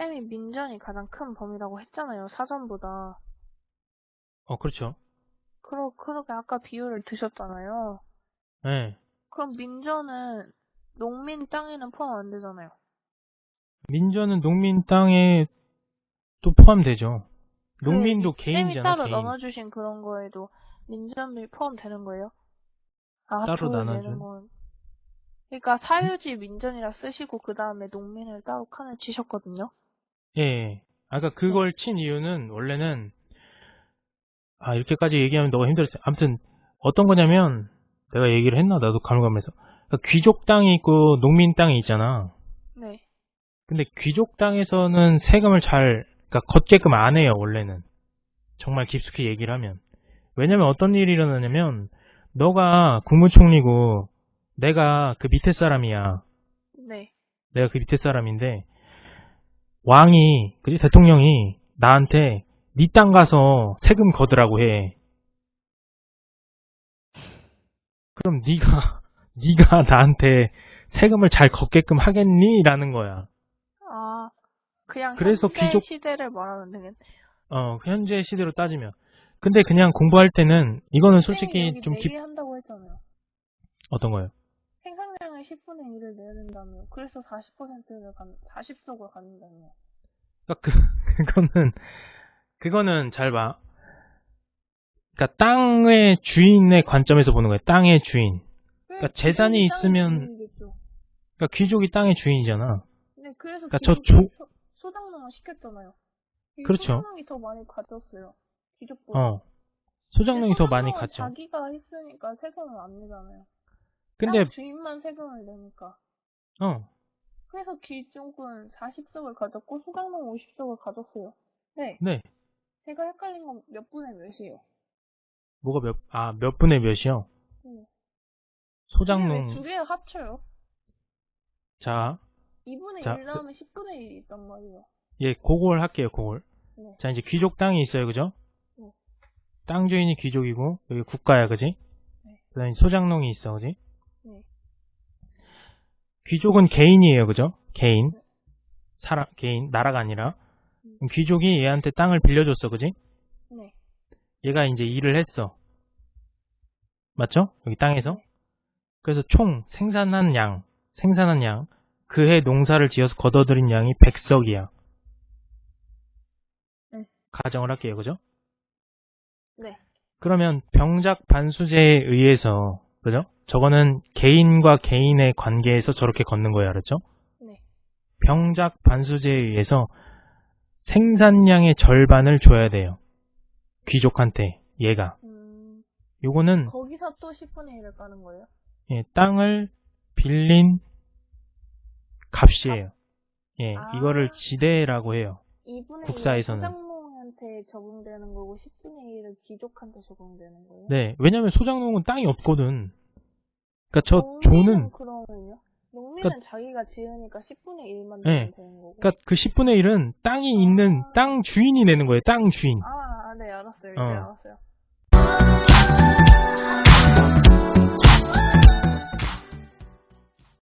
쌤이 민전이 가장 큰 범위라고 했잖아요, 사전보다. 어, 그렇죠. 그러, 그렇게 아까 비유를 드셨잖아요. 예. 그럼 민전은 농민 땅에는 포함 안 되잖아요. 민전은 농민 땅에 또 포함되죠. 농민도 그 쌤이 개인이잖아, 따로 개인. 나눠주신 그런 거에도 민전이 포함되는 거예요? 아, 따로 나눠준? 건. 그러니까 사유지 민전이라 쓰시고 그 다음에 농민을 따로 칸을 치셨거든요. 예, 예. 아까 그걸 친 이유는 원래는 아 이렇게까지 얘기하면 너무 힘들었지. 아무튼 어떤 거냐면 내가 얘기를 했나 나도 가물가물해서 그러니까 귀족 땅이 있고 농민 땅이 있잖아. 네. 근데 귀족 땅에서는 세금을 잘 그러니까 걷게끔 안 해요 원래는. 정말 깊숙이 얘기를 하면. 왜냐면 어떤 일이 일어나냐면 너가 국무총리고 내가 그 밑에 사람이야. 네. 내가 그 밑에 사람인데 왕이 그지 대통령이 나한테 네 땅 가서 세금 거두라고 해. 그럼 네가 네가 나한테 세금을 잘 걷게끔 하겠니?라는 거야. 아, 그냥 그래서 현재 귀족- 시대를 말하면 되겠 어, 현재 시대로 따지면. 근데 그냥 공부할 때는 이거는 솔직히 좀 깊, 한다고 했잖아요. 어떤 거예요? 생산량의 10분의 1을 내야 된다며. 그래서 40%를 간, 40석을 갖는다며. 그러니까 그, 그거는, 그거는 잘 봐. 그러니까 땅의 주인의 관점에서 보는 거예요. 땅의 주인. 그러니까 재산이 있으면- 그러니까 귀족이 땅의 주인이잖아. 네, 그래서 그러니까 저 조- 소, 소장농을 시켰잖아요. 이 그렇죠. 소장농이 더 많이 가졌어요. 귀족보다. 어. 소장농이 더 많이 갔죠. 자기가 했으니까 세금을 안 내잖아요. 근데, 땅 주인만 세금을 내니까. 어. 그래서 귀족은 40석을 가졌고 소장농 50석을 가졌어요. 네. 네. 제가 헷갈린 건 몇 분의 몇이에요? 뭐가 몇, 아, 몇 분의 몇이요? 네. 소장농. 두 개 합쳐요. 자, 2분의 자, 1 나오면 10분의 1이 있단 말이에요. 예, 그걸 할게요, 그걸. 네. 자, 이제 귀족 땅이 있어요, 그죠? 네. 땅 주인이 귀족이고, 여기 국가야, 그지? 네. 그 다음에 소장농이 있어, 그지? 네. 귀족은 개인이에요, 그죠? 개인. 네. 사람, 개인, 나라가 아니라. 음. 귀족이 얘한테 땅을 빌려줬어, 그지? 네. 얘가 이제 일을 했어. 맞죠? 여기 땅에서. 네. 그래서 총 생산한 양, 생산한 양, 그해 농사를 지어서 걷어들인 양이 100석이야. 네. 가정을 할게요, 그죠? 네. 그러면 병작 반수제에 의해서, 그죠? 저거는 개인과 개인의 관계에서 저렇게 걷는 거예요, 알았죠? 네. 병작 반수제에 의해서 생산량의 절반을 줘야 돼요. 귀족한테, 얘가. 음, 요거는 거기서 또 10분의 1을 까는 거예요? 예, 땅을 빌린 값이에요. 예, 아. 이거를 지대라고 해요. 2분의 국사에서는. 소장한테 적용되는 거고 10분의 1은 귀족한테 적용되는 거예요? 네, 왜냐면 소장농은 땅이 없거든. 그러니까 저 조는 그러면요? 농민은 그러니까, 자기가 지으니까 10분의 1만 네. 되는 거고. 그러니까 그 10분의 1은 땅이 있는 아. 땅 주인이 내는 거예요. 땅 주인. 아, 아 네, 알았어요. 어. 네, 알았어요.